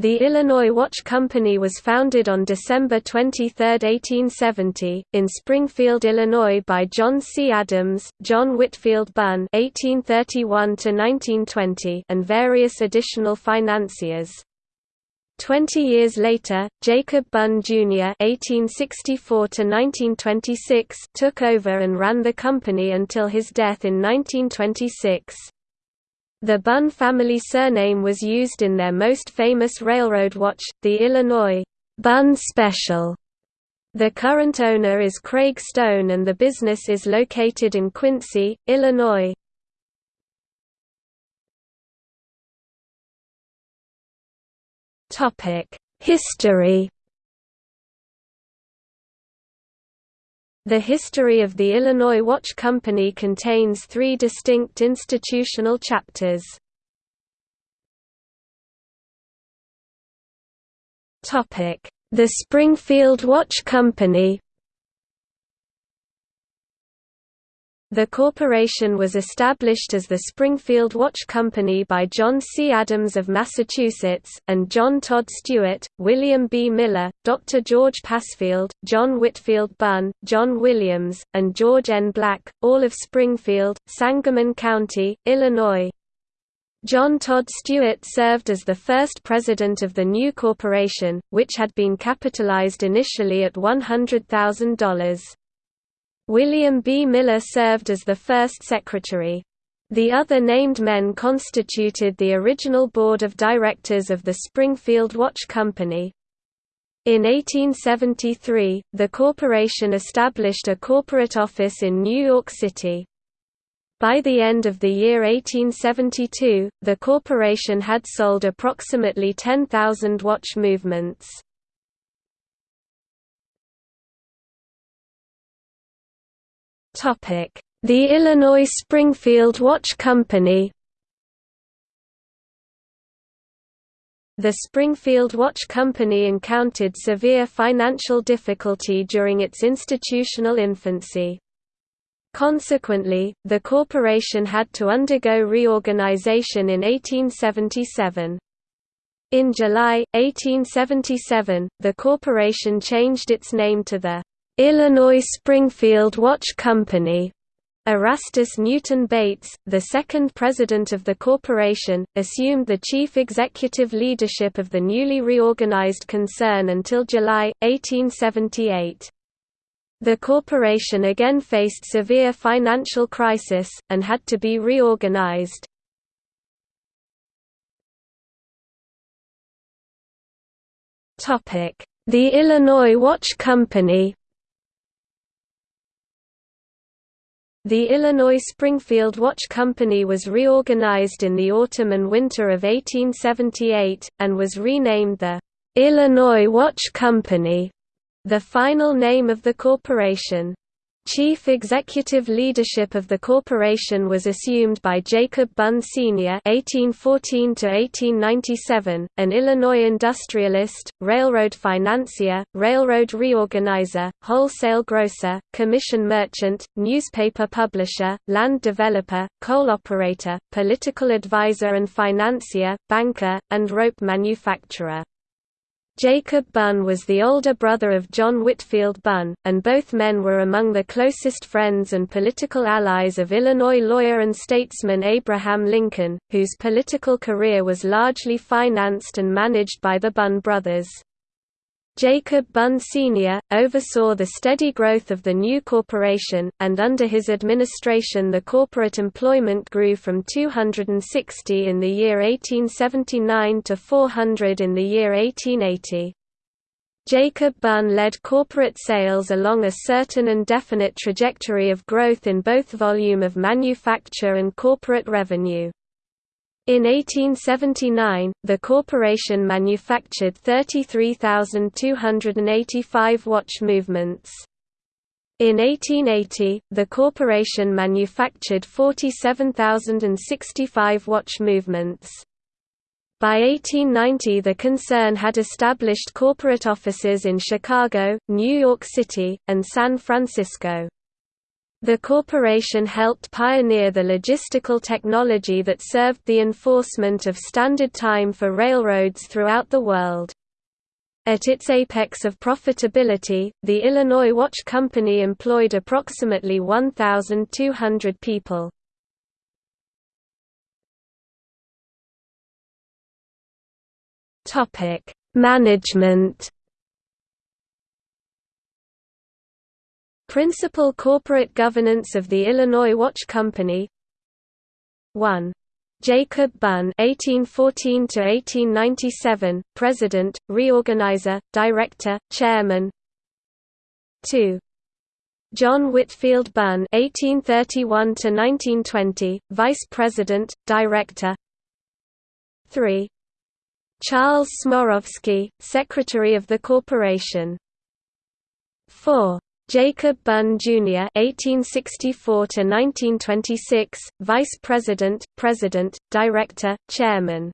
The Illinois Watch Company was founded on December 23, 1870, in Springfield, Illinois by John C. Adams, John Whitfield Bunn (1831–1920), and various additional financiers. Twenty years later, Jacob Bunn Jr. (1864–1926) took over and ran the company until his death in 1926. The Bunn family surname was used in their most famous railroad watch, the Illinois Bunn Special. The current owner is Craig Stone and the business is located in Quincy, Illinois. History The history of the Illinois Watch Company contains three distinct institutional chapters. The Springfield Watch Company The corporation was established as the Springfield Watch Company by John C. Adams of Massachusetts, and John Todd Stuart, William B. Miller, Dr. George Pasfield, John Whitfield Bunn, John Williams, and George N. Black, all of Springfield, Sangamon County, Illinois. John Todd Stuart served as the first president of the new corporation, which had been capitalized initially at $100,000. William B. Miller served as the first secretary. The other named men constituted the original board of directors of the Springfield Watch Company. In 1873, the corporation established a corporate office in New York City. By the end of the year 1872, the corporation had sold approximately 10,000 watch movements. The Illinois Springfield Watch Company The Springfield Watch Company encountered severe financial difficulty during its institutional infancy. Consequently, the corporation had to undergo reorganization in 1877. In July, 1877, the corporation changed its name to the Illinois Springfield Watch Company. Erastus Newton Bates, the second president of the corporation, assumed the chief executive leadership of the newly reorganized concern until July, 1878. The corporation again faced severe financial crisis, and had to be reorganized. The Illinois Watch Company The Illinois Springfield Watch Company was reorganized in the autumn and winter of 1878, and was renamed the Illinois Watch Company, the final name of the corporation. Chief executive leadership of the corporation was assumed by Jacob Bunn Sr. (1814–1897), an Illinois industrialist, railroad financier, railroad reorganizer, wholesale grocer, commission merchant, newspaper publisher, land developer, coal operator, political advisor and financier, banker, and rope manufacturer. Jacob Bunn was the older brother of John Whitfield Bunn, and both men were among the closest friends and political allies of Illinois lawyer and statesman Abraham Lincoln, whose political career was largely financed and managed by the Bunn brothers. Jacob Bunn Sr., oversaw the steady growth of the new corporation, and under his administration the corporate employment grew from 260 in the year 1879 to 400 in the year 1880. Jacob Bunn led corporate sales along a certain and definite trajectory of growth in both volume of manufacture and corporate revenue. In 1879, the corporation manufactured 33,285 watch movements. In 1880, the corporation manufactured 47,065 watch movements. By 1890 the concern had established corporate offices in Chicago, New York City, and San Francisco. The corporation helped pioneer the logistical technology that served the enforcement of standard time for railroads throughout the world. At its apex of profitability, the Illinois Watch Company employed approximately 1,200 people. Management Principal corporate governance of the Illinois Watch Company 1. Jacob Bunn (1814–1897), President, Reorganizer, Director, Chairman. 2. John Whitfield Bunn (1831–1920), Vice President, Director. 3. Charles Smorovsky, Secretary of the Corporation. 4. Jacob Bunn, Jr. (1864–1926), Vice President, President, Director, Chairman.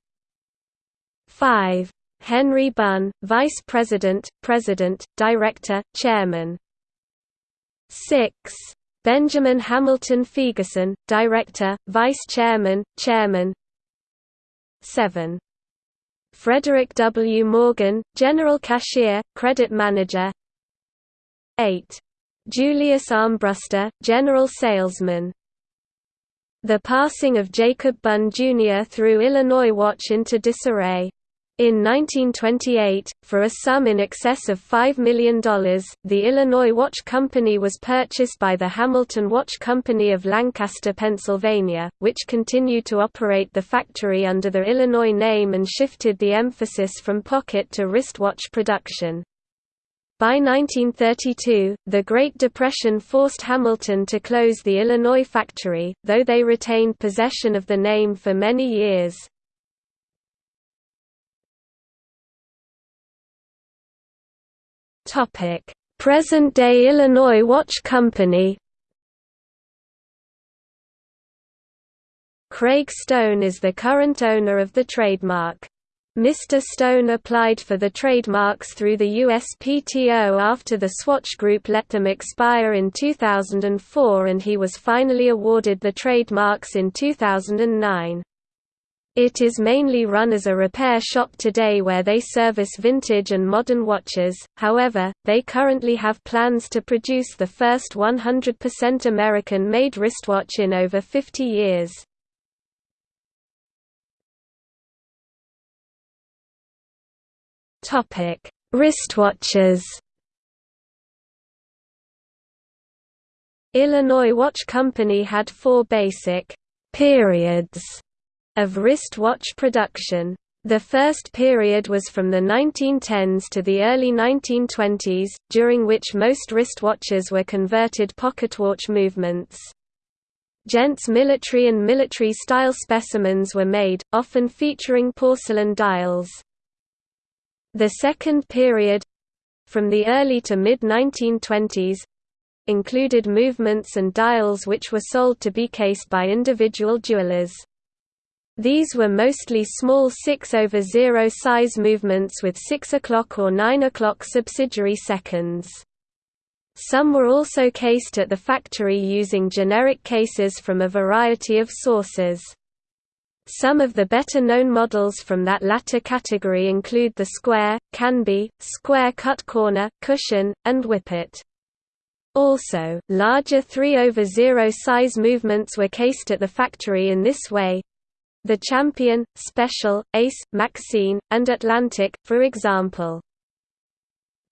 5. Henry Bunn, Vice President, President, Director, Chairman. 6. Benjamin Hamilton Fegerson, Director, Vice Chairman, Chairman. 7. Frederick W. Morgan, General Cashier, Credit Manager 8. Julius Armbruster, general salesman. The passing of Jacob Bunn Jr. threw Illinois Watch into disarray. In 1928, for a sum in excess of $5 million, the Illinois Watch Company was purchased by the Hamilton Watch Company of Lancaster, Pennsylvania, which continued to operate the factory under the Illinois name and shifted the emphasis from pocket to wristwatch production. By 1932, the Great Depression forced Hamilton to close the Illinois factory, though they retained possession of the name for many years. Present-day Illinois Watch Company Craig Stone is the current owner of the trademark. Mr. Stone applied for the trademarks through the USPTO after the Swatch Group let them expire in 2004 and he was finally awarded the trademarks in 2009. It is mainly run as a repair shop today where they service vintage and modern watches, however, they currently have plans to produce the first 100% American-made wristwatch in over 50 years. Topic: Wristwatches. Illinois Watch Company had four basic periods of wristwatch production. The first period was from the 1910s to the early 1920s, during which most wristwatches were converted pocketwatch movements. Gents military and military-style specimens were made, often featuring porcelain dials. The second period—from the early to mid-1920s, included movements and dials which were sold to be cased by individual jewelers. These were mostly small 6 over 0 size movements with 6 o'clock or 9 o'clock subsidiary seconds. Some were also cased at the factory using generic cases from a variety of sources. Some of the better-known models from that latter category include the square, canby, square cut corner, cushion, and whippet. Also, larger 3 over 0 size movements were cased at the factory in this way. The Champion, Special, Ace, Maxine, and Atlantic, for example.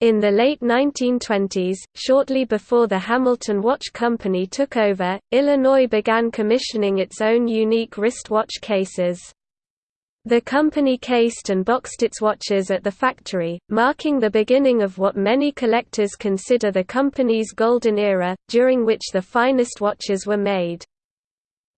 In the late 1920s, shortly before the Hamilton Watch Company took over, Illinois began commissioning its own unique wristwatch cases. The company cased and boxed its watches at the factory, marking the beginning of what many collectors consider the company's golden era, during which the finest watches were made.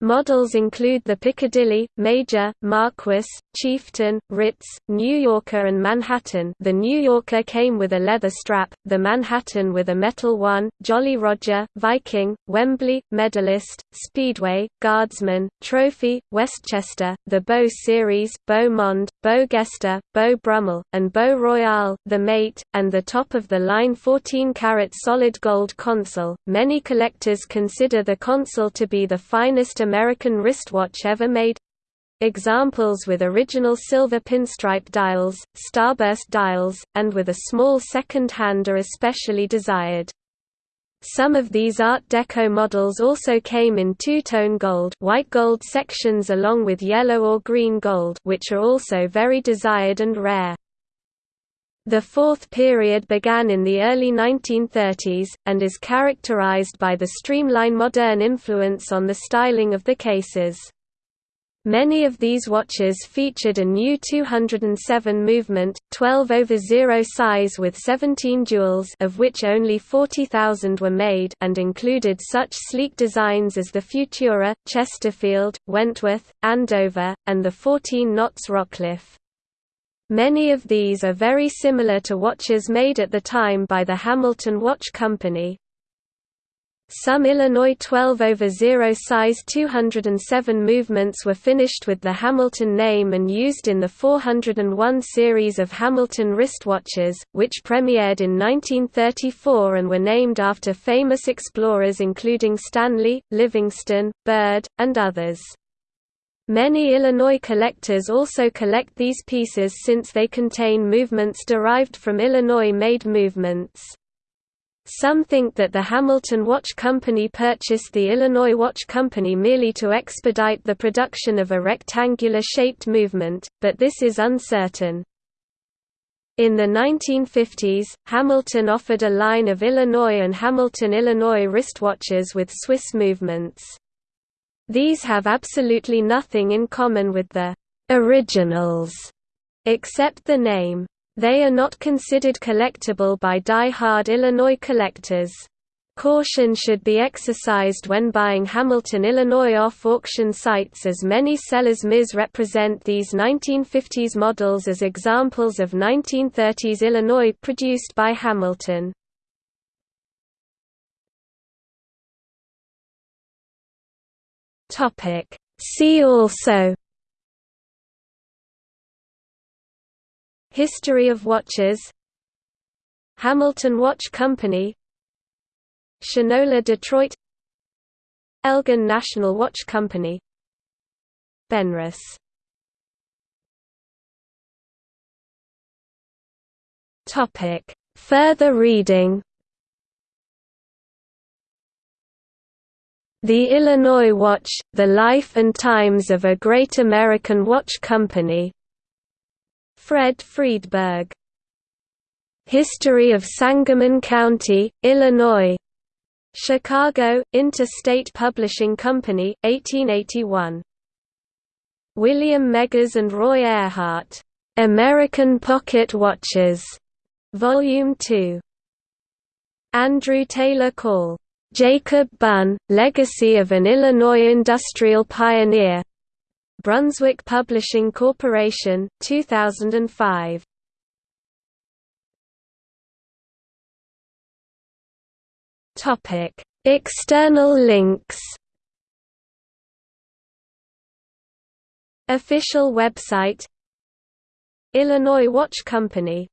Models include the Piccadilly, Major, Marquis, Chieftain, Ritz, New Yorker and Manhattan the New Yorker came with a leather strap, the Manhattan with a metal one, Jolly Roger, Viking, Wembley, Medalist, Speedway, Guardsman, Trophy, Westchester, the Beau Series, Beau Monde, Beau Geste, Beau Brummel, and Beau Royale, the Mate, and the top-of-the-line 14-carat solid gold console. Many collectors consider the console to be the finest American wristwatch ever made. Examples with original silver pinstripe dials, starburst dials, and with a small second hand are especially desired. Some of these Art Deco models also came in two-tone gold white gold sections along with yellow or green gold which are also very desired and rare. The fourth period began in the early 1930s, and is characterized by the streamline modern influence on the styling of the cases. Many of these watches featured a new 207 movement, 12 over 0 size with 17 jewels of which only 40,000 were made and included such sleek designs as the Futura, Chesterfield, Wentworth, Andover, and the 14 knots Rockcliffe. Many of these are very similar to watches made at the time by the Hamilton Watch Company. Some Illinois 12 over 0 size 207 movements were finished with the Hamilton name and used in the 401 series of Hamilton wristwatches, which premiered in 1934 and were named after famous explorers including Stanley, Livingstone, Byrd, and others. Many Illinois collectors also collect these pieces since they contain movements derived from Illinois-made movements. Some think that the Hamilton Watch Company purchased the Illinois Watch Company merely to expedite the production of a rectangular-shaped movement, but this is uncertain. In the 1950s, Hamilton offered a line of Illinois and Hamilton Illinois wristwatches with Swiss movements. These have absolutely nothing in common with the originals, except the name. They are not considered collectible by die-hard Illinois collectors. Caution should be exercised when buying Hamilton Illinois off-auction sites as many sellers misrepresent these 1950s models as examples of 1930s Illinois produced by Hamilton. Topic. See also History of watches Hamilton Watch Company Shinola Detroit Elgin National Watch Company Benrus Further reading The Illinois Watch, The Life and Times of a Great American Watch Company. Fred Friedberg. History of Sangamon County, Illinois. Chicago, Interstate Publishing Company, 1881. William Meggers and Roy Ehrhardt. American Pocket Watches. Volume 2. Andrew Taylor Call. Jacob Bunn, Legacy of an Illinois Industrial Pioneer. Brunswick Publishing Corporation, 2005. Topic: External links. Official website Illinois Watch Company